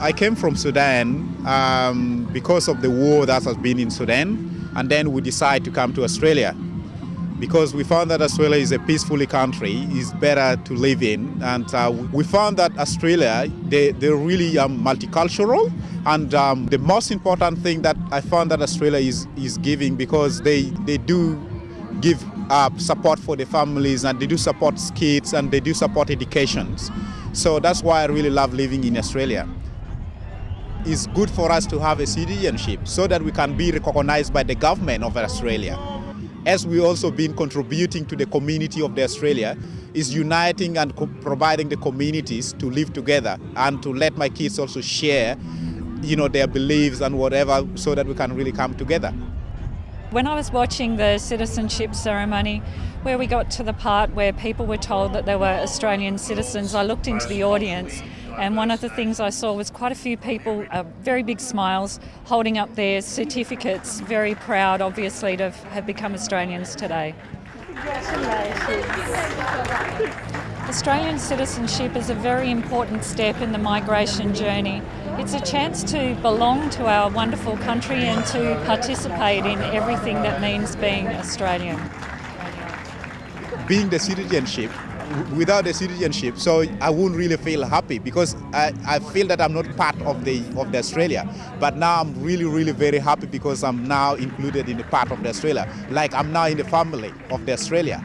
I came from Sudan um, because of the war that has been in Sudan, and then we decided to come to Australia because we found that Australia is a peaceful country, is better to live in, and uh, we found that Australia they they're really multicultural, and um, the most important thing that I found that Australia is is giving because they they do give uh, support for the families and they do support kids and they do support educations. So that's why I really love living in Australia. It's good for us to have a citizenship so that we can be recognized by the government of Australia. As we also been contributing to the community of the Australia, is uniting and providing the communities to live together and to let my kids also share, you know, their beliefs and whatever so that we can really come together. When I was watching the citizenship ceremony, where we got to the part where people were told that they were Australian citizens, I looked into the audience and one of the things I saw was quite a few people, uh, very big smiles, holding up their certificates, very proud obviously to have become Australians today. Australian citizenship is a very important step in the migration journey. It's a chance to belong to our wonderful country and to participate in everything that means being Australian. Being the citizenship, without the citizenship, so I wouldn't really feel happy because I, I feel that I'm not part of the of the Australia. But now I'm really, really very happy because I'm now included in the part of the Australia. Like I'm now in the family of the Australia.